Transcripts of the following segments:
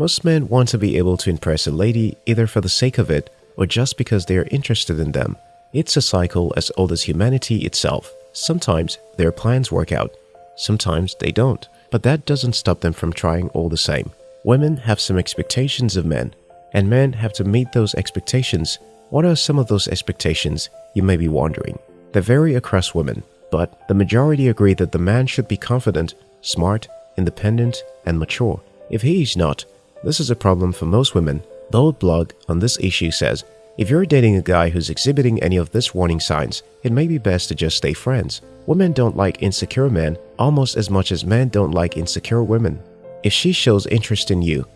Most men want to be able to impress a lady either for the sake of it or just because they are interested in them. It's a cycle as old as humanity itself. Sometimes their plans work out, sometimes they don't, but that doesn't stop them from trying all the same. Women have some expectations of men, and men have to meet those expectations. What are some of those expectations, you may be wondering? They vary across women, but the majority agree that the man should be confident, smart, independent, and mature. If he is not, this is a problem for most women. Bolde blog on this issue says, if you're dating a guy who's exhibiting any of these warning signs, it may be best to just stay friends. Women don't like insecure men almost as much as men don't like insecure women. If she shows interest in you,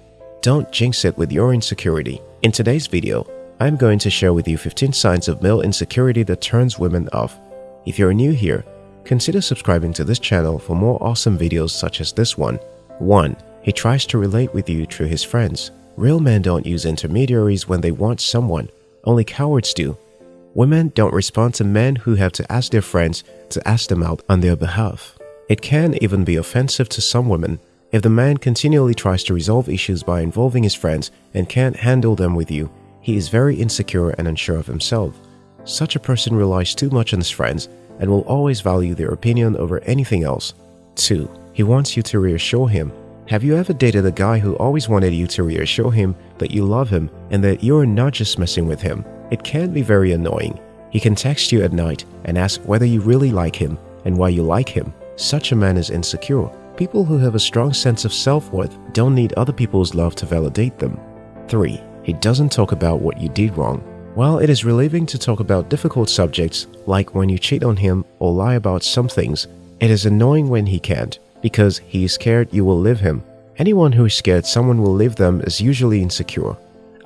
don't jinx it with your insecurity. In today's video, I'm going to share with you 15 signs of male insecurity that turns women off. If you're new here, consider subscribing to this channel for more awesome videos such as this one. 1. He tries to relate with you through his friends. Real men don't use intermediaries when they want someone. Only cowards do. Women don't respond to men who have to ask their friends to ask them out on their behalf. It can even be offensive to some women if the man continually tries to resolve issues by involving his friends and can't handle them with you. He is very insecure and unsure of himself. Such a person relies too much on his friends and will always value their opinion over anything else. 2. He wants you to reassure him have you ever dated a guy who always wanted you to reassure him that you love him and that you're not just messing with him? It can be very annoying. He can text you at night and ask whether you really like him and why you like him. Such a man is insecure. People who have a strong sense of self-worth don't need other people's love to validate them. 3. He doesn't talk about what you did wrong. While it is relieving to talk about difficult subjects like when you cheat on him or lie about some things, it is annoying when he can't because he is scared you will leave him. Anyone who is scared someone will leave them is usually insecure.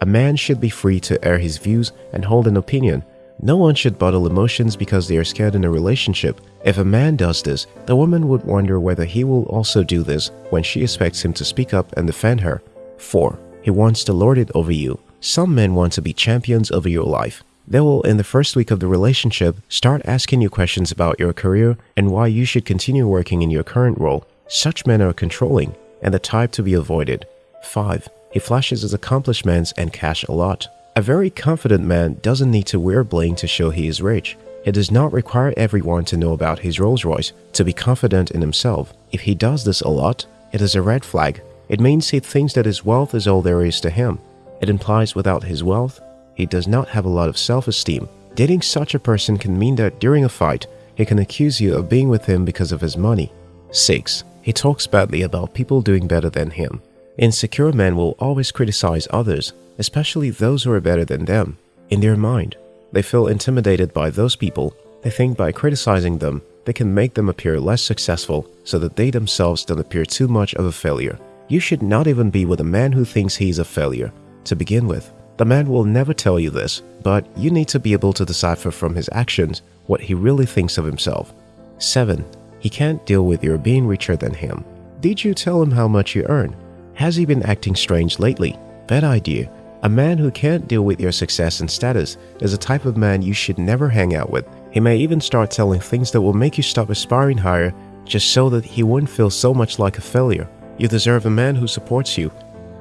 A man should be free to air his views and hold an opinion. No one should bottle emotions because they are scared in a relationship. If a man does this, the woman would wonder whether he will also do this when she expects him to speak up and defend her. 4. He wants to lord it over you. Some men want to be champions over your life. They will, in the first week of the relationship, start asking you questions about your career and why you should continue working in your current role. Such men are controlling and the type to be avoided. 5. He flashes his accomplishments and cash a lot. A very confident man doesn't need to wear bling to show he is rich. He does not require everyone to know about his Rolls Royce to be confident in himself. If he does this a lot, it is a red flag. It means he thinks that his wealth is all there is to him. It implies without his wealth, he does not have a lot of self-esteem. Dating such a person can mean that during a fight, he can accuse you of being with him because of his money. 6. He talks badly about people doing better than him. Insecure men will always criticize others, especially those who are better than them. In their mind, they feel intimidated by those people. They think by criticizing them, they can make them appear less successful so that they themselves don't appear too much of a failure. You should not even be with a man who thinks he's a failure, to begin with. The man will never tell you this, but you need to be able to decipher from his actions what he really thinks of himself. 7. He can't deal with your being richer than him. Did you tell him how much you earn? Has he been acting strange lately? Bad idea. A man who can't deal with your success and status is a type of man you should never hang out with. He may even start telling things that will make you stop aspiring higher just so that he won't feel so much like a failure. You deserve a man who supports you,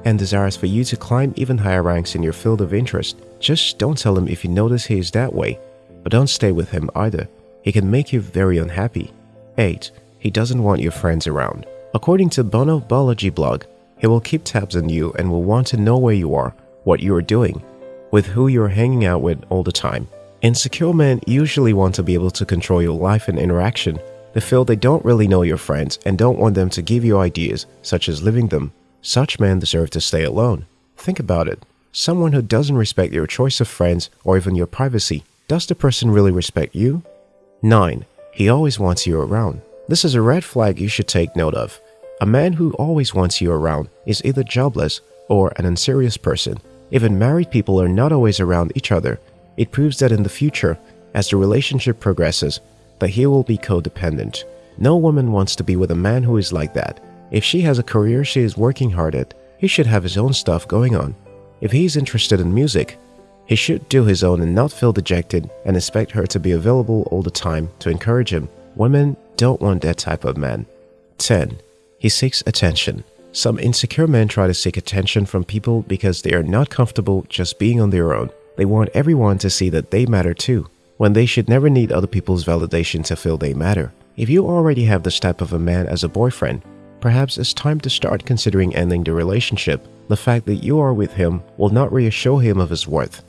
and desires for you to climb even higher ranks in your field of interest. Just don't tell him if you notice he is that way, but don't stay with him either. He can make you very unhappy. 8. He doesn't want your friends around. According to Bonobology blog, he will keep tabs on you and will want to know where you are, what you are doing, with who you are hanging out with all the time. Insecure men usually want to be able to control your life and interaction. They feel they don't really know your friends and don't want them to give you ideas, such as leaving them. Such men deserve to stay alone. Think about it. Someone who doesn't respect your choice of friends or even your privacy, does the person really respect you? 9. He always wants you around. This is a red flag you should take note of. A man who always wants you around is either jobless or an unserious person. Even married people are not always around each other. It proves that in the future, as the relationship progresses, that he will be codependent. No woman wants to be with a man who is like that. If she has a career she is working hard at, he should have his own stuff going on. If he is interested in music, he should do his own and not feel dejected and expect her to be available all the time to encourage him. Women don't want that type of man. 10. He seeks attention. Some insecure men try to seek attention from people because they are not comfortable just being on their own. They want everyone to see that they matter too, when they should never need other people's validation to feel they matter. If you already have this type of a man as a boyfriend, perhaps it's time to start considering ending the relationship. The fact that you are with him will not reassure him of his worth.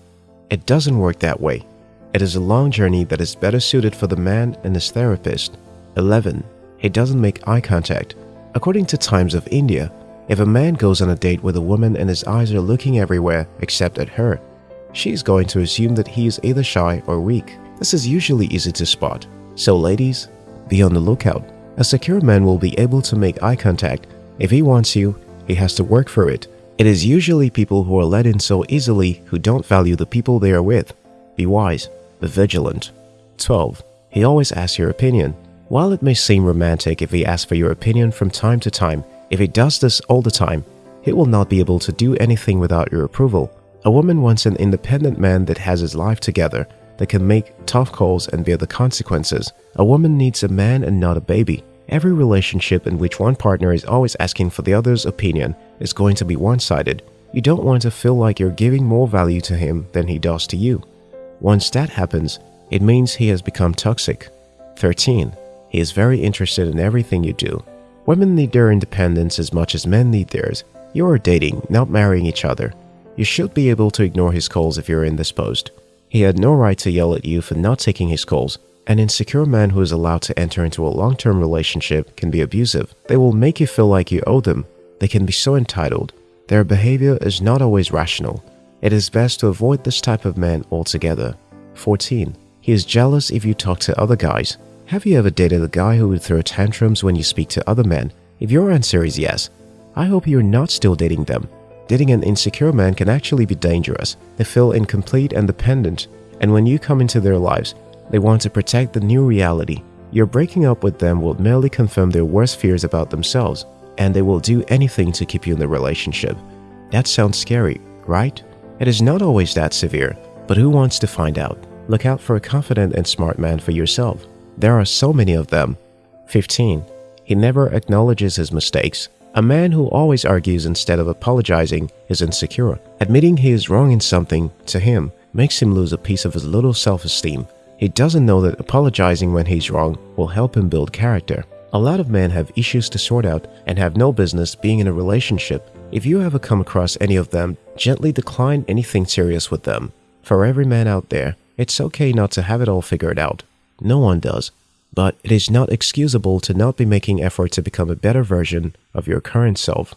It doesn't work that way. It is a long journey that is better suited for the man and his therapist. 11. He doesn't make eye contact. According to Times of India, if a man goes on a date with a woman and his eyes are looking everywhere except at her, she is going to assume that he is either shy or weak. This is usually easy to spot. So ladies, be on the lookout. A secure man will be able to make eye contact. If he wants you, he has to work for it. It is usually people who are let in so easily who don't value the people they are with. Be wise, be vigilant. 12. He always asks your opinion. While it may seem romantic if he asks for your opinion from time to time, if he does this all the time, he will not be able to do anything without your approval. A woman wants an independent man that has his life together, that can make tough calls and bear the consequences. A woman needs a man and not a baby. Every relationship in which one partner is always asking for the other's opinion is going to be one-sided. You don't want to feel like you're giving more value to him than he does to you. Once that happens, it means he has become toxic. 13. He is very interested in everything you do. Women need their independence as much as men need theirs. You are dating, not marrying each other. You should be able to ignore his calls if you're indisposed. He had no right to yell at you for not taking his calls. An insecure man who is allowed to enter into a long-term relationship can be abusive. They will make you feel like you owe them. They can be so entitled. Their behavior is not always rational. It is best to avoid this type of man altogether. 14. He is jealous if you talk to other guys. Have you ever dated a guy who would throw tantrums when you speak to other men? If your answer is yes, I hope you're not still dating them. Dating an insecure man can actually be dangerous. They feel incomplete and dependent, and when you come into their lives, they want to protect the new reality. Your breaking up with them will merely confirm their worst fears about themselves, and they will do anything to keep you in the relationship. That sounds scary, right? It is not always that severe, but who wants to find out? Look out for a confident and smart man for yourself. There are so many of them. 15. He never acknowledges his mistakes. A man who always argues instead of apologizing is insecure. Admitting he is wrong in something, to him, makes him lose a piece of his little self-esteem. He doesn't know that apologizing when he's wrong will help him build character. A lot of men have issues to sort out and have no business being in a relationship. If you ever come across any of them, gently decline anything serious with them. For every man out there, it's okay not to have it all figured out. No one does. But it is not excusable to not be making effort to become a better version of your current self.